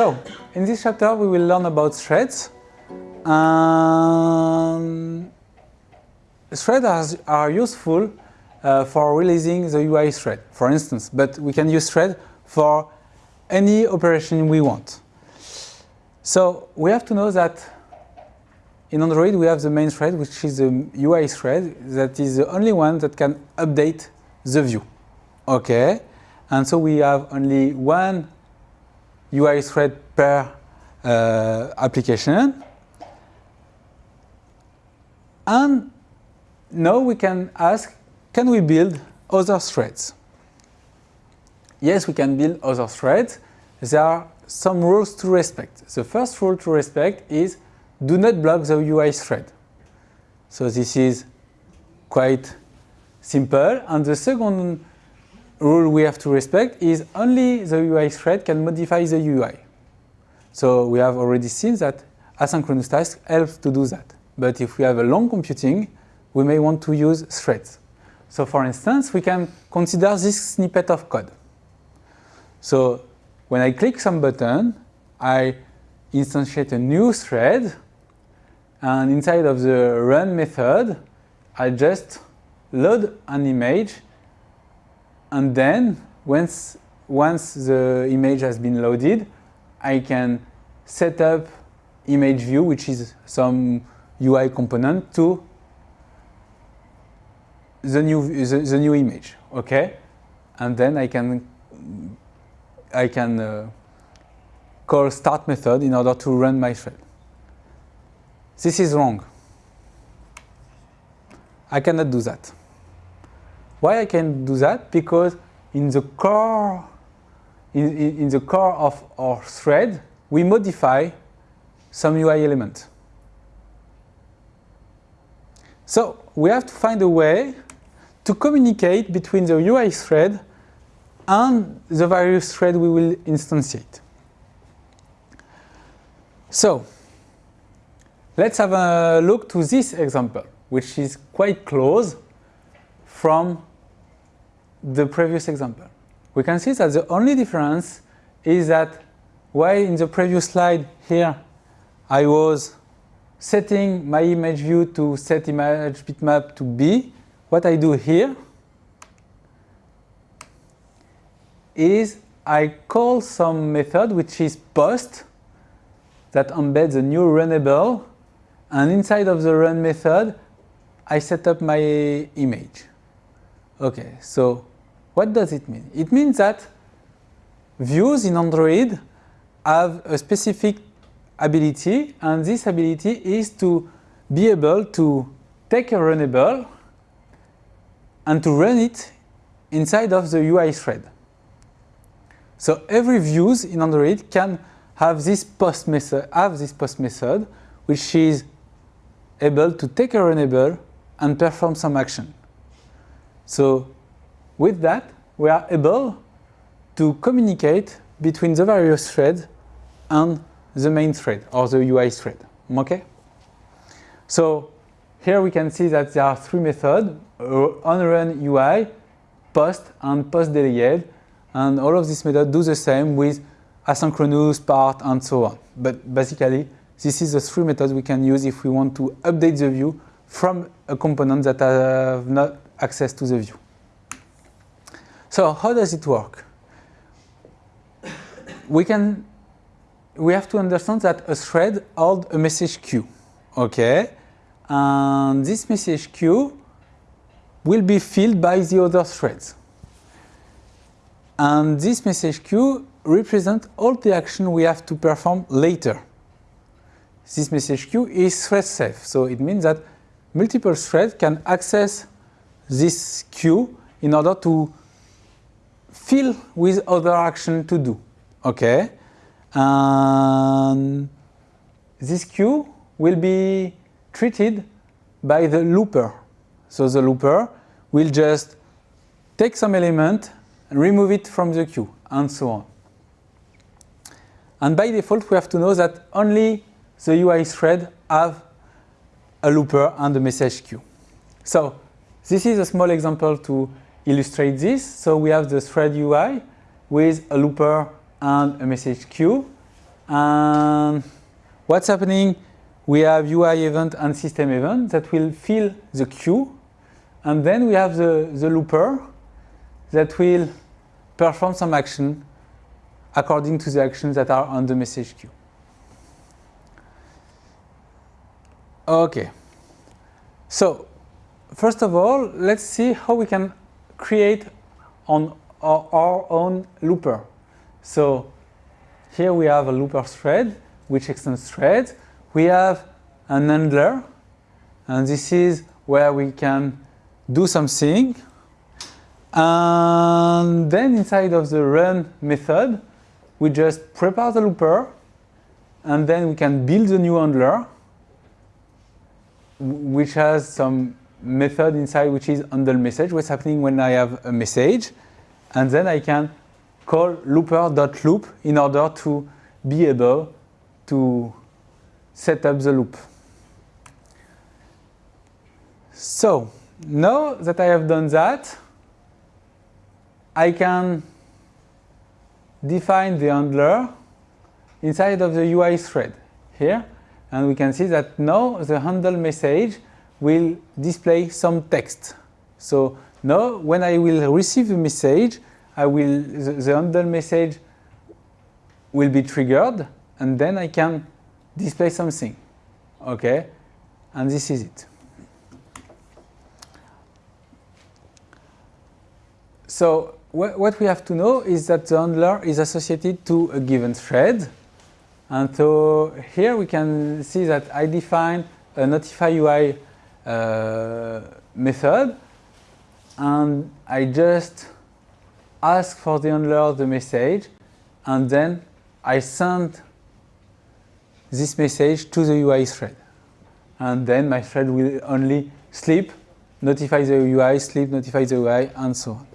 So, in this chapter we will learn about threads. Um, threads are, useful uh, for releasing the UI thread, for instance, but we can use thread for any operation we want. So we have to know that in Android we have the main thread, which is the UI thread, that is the only one that can update the view. Okay, and so we have only one UI thread per uh, application. And now we can ask, can we build other threads? Yes, we can build other threads. There are some rules to respect. The first rule to respect is do not block the UI thread. So this is quite simple. And the second rule we have to respect is only the UI thread can modify the UI. So we have already seen that asynchronous task helps to do that. But if we have a long computing, we may want to use threads. So for instance, we can consider this snippet of code. So when I click some button, I instantiate a new thread, and inside of the run method, I just load an image and then once, once the image has been loaded, I can set up image view, which is some UI component to the new, the, the new image, okay? And then I can, I can uh, call start method in order to run my thread. This is wrong. I cannot do that. Why I can do that? Because in the core, in, in, the core of our thread, we modify some UI element. So we have to find a way to communicate between the UI thread and the various thread we will instantiate. So let's have a look to this example, which is quite close from the previous example. We can see that the only difference is that while in the previous slide here I was setting my image view to set image bitmap to B, what I do here is I call some method which is post that embeds a new runnable and inside of the run method I set up my image. Okay, so what does it mean? It means that views in Android have a specific ability and this ability is to be able to take a runnable and to run it inside of the UI thread. So every views in Android can have this post method, have this post method, which is able to take a runnable and perform some action. So with that, we are able to communicate between the various threads and the main thread or the UI thread. Okay? So here we can see that there are three methods, uh, onRun UI, post and postDelayed, and all of these methods do the same with asynchronous part and so on. But basically, this is the three methods we can use if we want to update the view from a component that have not access to the view. So how does it work? We can, we have to understand that a thread holds a message queue, okay? And this message queue will be filled by the other threads. And this message queue represents all the action we have to perform later. This message queue is thread safe, so it means that multiple threads can access this queue in order to fill with other action to do. Okay, and this queue will be treated by the looper. So the looper will just take some element and remove it from the queue and so on. And by default, we have to know that only the UI thread have a looper and a message queue. So this is a small example to illustrate this. So we have the thread UI with a looper and a message queue. And what's happening? We have UI event and system event that will fill the queue. And then we have the, the looper that will perform some action according to the actions that are on the message queue. Okay. So, first of all, let's see how we can create on our, own looper. So, here we have a looper thread which extends threads. We have an handler, and this is where we can do something. And then inside of the run method, we just prepare the looper, and then we can build a new handler which has some method inside which is handle message, what's happening when I have a message. And then I can call looper.loop in order to be able to set up the loop. So now that I have done that, I can define the handler inside of the UI thread here and we can see that now the handle message will display some text. So now when I will receive the message, I will the, the handle message will be triggered and then I can display something. Okay? And this is it. So wh what we have to know is that the handler is associated to a given thread and so here we can see that I define a notify UI uh, method and I just ask for the handler the message and then I send this message to the UI thread. And then my thread will only sleep, notify the UI, sleep, notify the UI, and so on.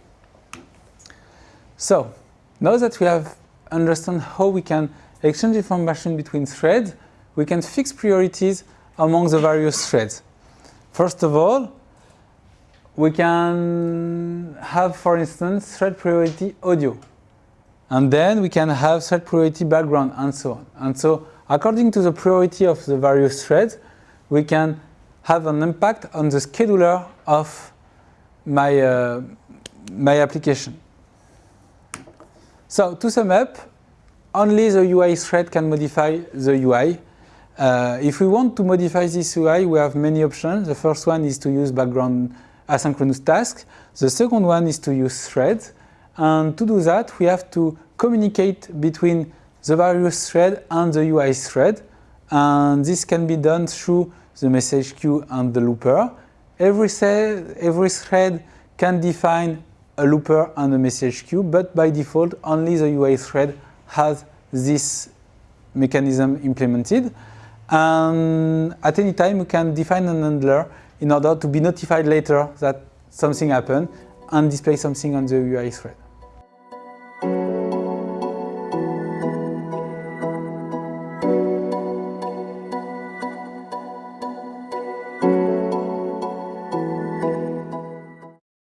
So now that we have understand how we can exchange information between threads, we can fix priorities among the various threads. First of all, we can have, for instance, thread priority audio. And then we can have thread priority background and so on. And so according to the priority of the various threads, we can have an impact on the scheduler of my, uh, my application. So to sum up, only the UI thread can modify the UI. Uh, if we want to modify this UI, we have many options. The first one is to use background asynchronous tasks. The second one is to use threads. And to do that, we have to communicate between the various thread and the UI thread. And this can be done through the message queue and the looper. Every, every thread can define a looper and a message queue, but by default, only the UI thread has this mechanism implemented. And at any time, we can define an handler in order to be notified later that something happened and display something on the UI thread.